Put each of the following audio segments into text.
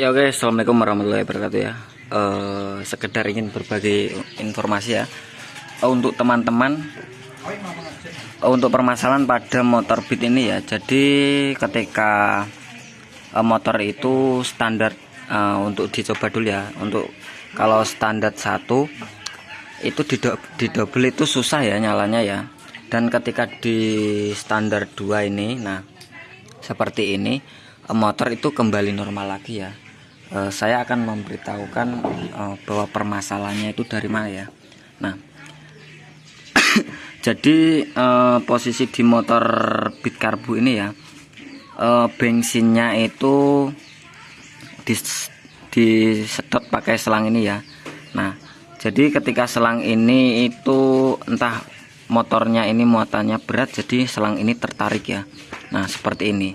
Ya oke, assalamualaikum warahmatullahi wabarakatuh ya. Eh, sekedar ingin berbagi informasi ya Eh, untuk teman-teman eh, untuk permasalahan pada motor Beat ini ya. Jadi ketika eh, motor itu standar eh, untuk dicoba dulu ya. Untuk kalau standar satu itu di, di double itu susah ya nyalanya ya. Dan ketika di standar 2 ini, nah seperti ini motor itu kembali normal lagi ya Eh, saya akan memberitahukan eh, bahwa permasalahannya itu dari mana ya. Nah jadi eh, posisi di motor Beat Karbu ini ya eh, bensinnya itu di pakai selang ini ya. Nah jadi ketika selang ini itu entah motornya ini muatannya berat jadi selang ini tertarik ya. Nah seperti ini.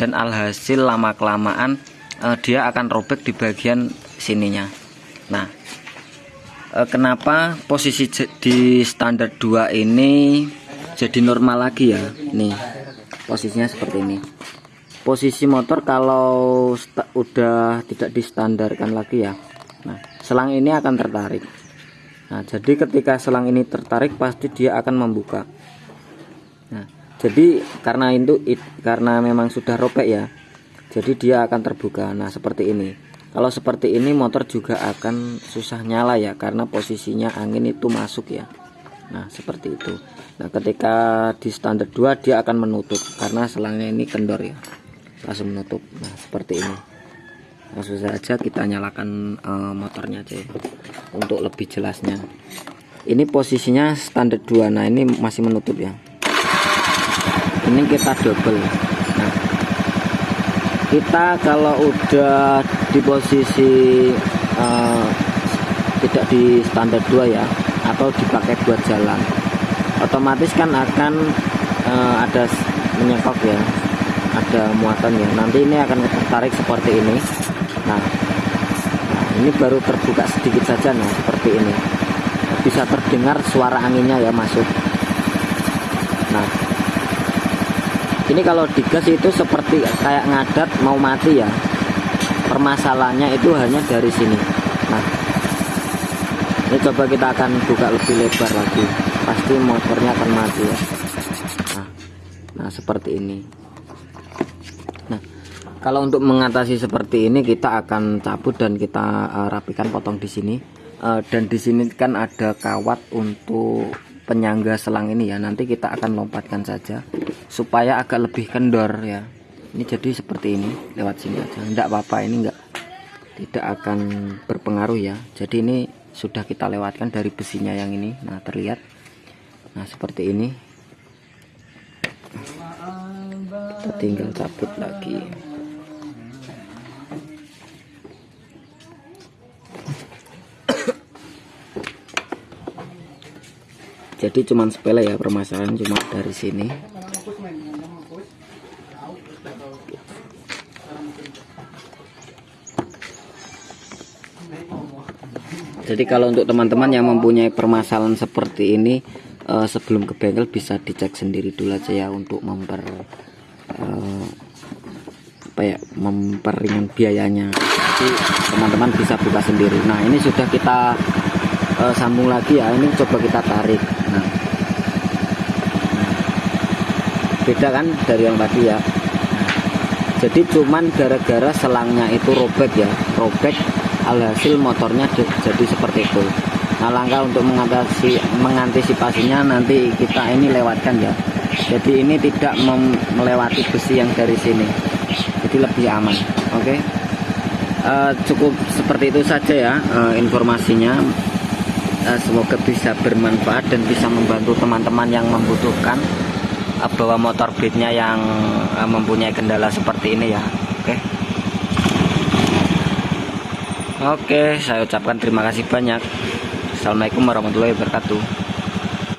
Dan alhasil lama kelamaan eh, dia akan robek di bagian sininya. Nah eh, kenapa posisi di standar 2 ini jadi normal lagi ya? Nih posisinya seperti ini. Posisi motor kalau udah tidak distandarkan lagi ya nah selang ini akan tertarik. Nah jadi ketika selang ini tertarik pasti dia akan membuka. Nah jadi karena itu it- karena memang sudah robek ya jadi dia akan terbuka. Nah seperti ini. Kalau seperti ini motor juga akan susah nyala ya karena posisinya angin itu masuk ya. Nah seperti itu. Nah ketika di standar 2 dia akan menutup karena selangnya ini kendor ya. Langsung menutup. Nah seperti ini. Langsung saja kita nyalakan eh, motornya aja ya, untuk lebih jelasnya. Ini posisinya standar 2 nah ini masih menutup ya. Ini kita double. Nah kita kalau udah di posisi eh, tidak di standar 2 ya atau dipakai buat jalan otomatis kan akan eh, ada menyekok ya ada muatan ya. Nanti ini akan tertarik seperti ini. Nah, nah ini baru terbuka sedikit saja nah seperti ini. Bisa terdengar suara anginnya ya masuk nah ini kalau digas itu seperti kayak ngadat mau mati ya. Permasalahannya itu hanya dari sini. Nah ini coba kita akan buka lebih lebar lagi. Pasti motornya akan mati ya. Nah, nah seperti ini. Nah kalau untuk mengatasi seperti ini kita akan cabut dan kita eh, rapikan potong di sini. Eh, dan di sini kan ada kawat untuk penyangga selang ini ya. Nanti kita akan lompatkan saja supaya agak lebih kendor ya. Ini jadi seperti ini lewat sini aja. Enggak apa-apa ini enggak tidak akan berpengaruh ya. Jadi ini sudah kita lewatkan dari besinya yang ini. Nah terlihat. Nah seperti ini. Kita tinggal cabut lagi jadi cuman sepele ya permasalahan cuma dari sini. Jadi kalau untuk teman-teman yang mempunyai permasalahan seperti ini eh, sebelum ke bengkel bisa dicek sendiri dulu aja ya untuk memper eh, apa ya memperingan biayanya. Jadi teman-teman bisa buka sendiri. Nah ini sudah kita eh, sambung lagi ya ini coba kita tarik. Nah. Beda kan dari yang tadi ya? Jadi cuman gara-gara selangnya itu robek ya robek alhasil motornya di- jadi seperti itu. Nah langkah untuk mengatasi mengantisipasinya nanti kita ini lewatkan ya. Jadi ini tidak melewati besi yang dari sini. Jadi lebih aman oke? Eh, cukup seperti itu saja ya eh, informasinya semoga bisa bermanfaat dan bisa membantu teman-teman yang membutuhkan eh, bawa motor beatnya yang eh, mempunyai kendala seperti ini ya. Oke. Oke saya ucapkan terima kasih banyak. Assalamualaikum warahmatullahi wabarakatuh